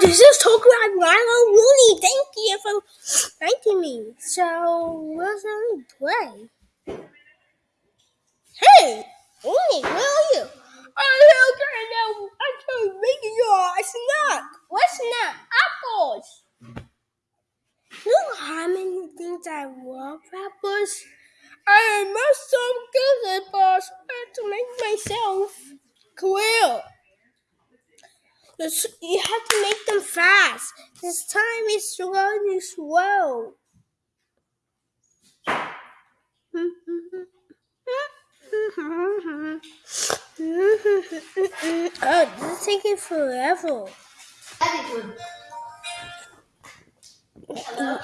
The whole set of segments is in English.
this is Tokyo Milo Rooney. Thank you for thanking me. So, what's on play? Hey, Rooney, where are you? I'm here now. I'm trying making your snack. What snack? Apples. You know how many things I love apples? I must some good apples to make myself clear. You have to make them fast. This time is running slow. oh, this is taking forever.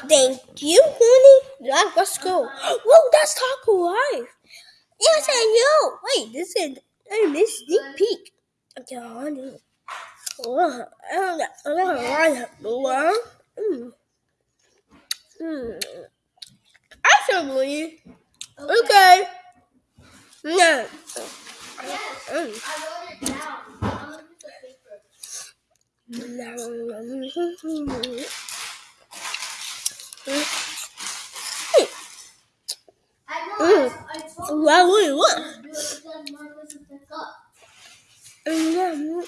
Thank you, honey. Let's go. Whoa, that's Taco Life. Yes, I know. Wait, this is a sneak peek. Okay, honey. Actually, okay. No. Mm. Well, wait, what? Mm.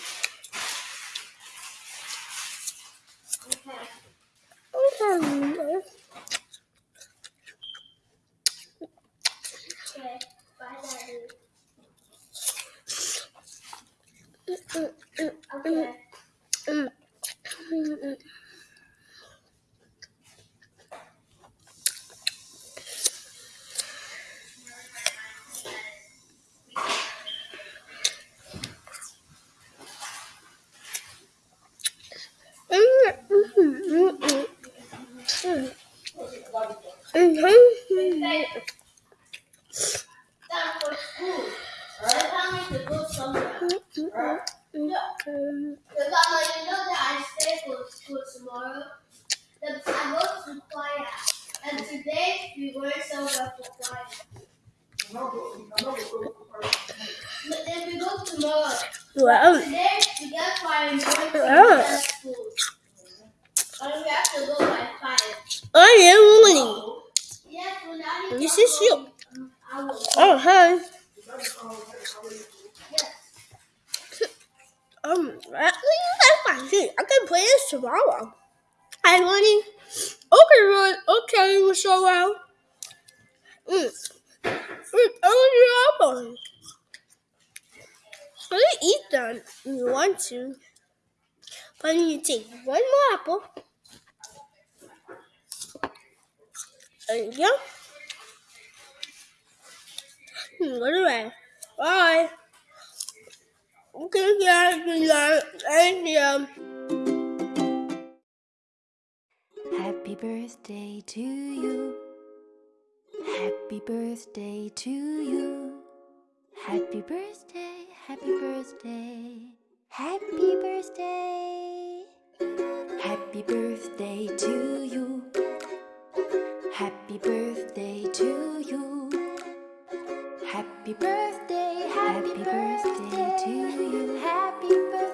Okay. Okay. And today we were so well for choir. But we go tomorrow. Today we get choir and going to the school. And we have to go by five. I am Winnie. Yes, well, now you This is you. Oh, hi. Um, actually, that's fine. See, I can play this tomorrow. Hi, Winnie. Okay, Ron. Okay, so well. Mm. Mm, oh, the apple. I'm gonna eat them if you want to. But you take one more apple. You go. Mm, Go away. Bye. Okay, yeah, yeah, thank you. Happy birthday to you. Happy birthday to you. Happy birthday, happy birthday. Happy birthday. Happy birthday to you. Happy Happy birthday, happy, happy birthday, birthday to you. Happy birthday.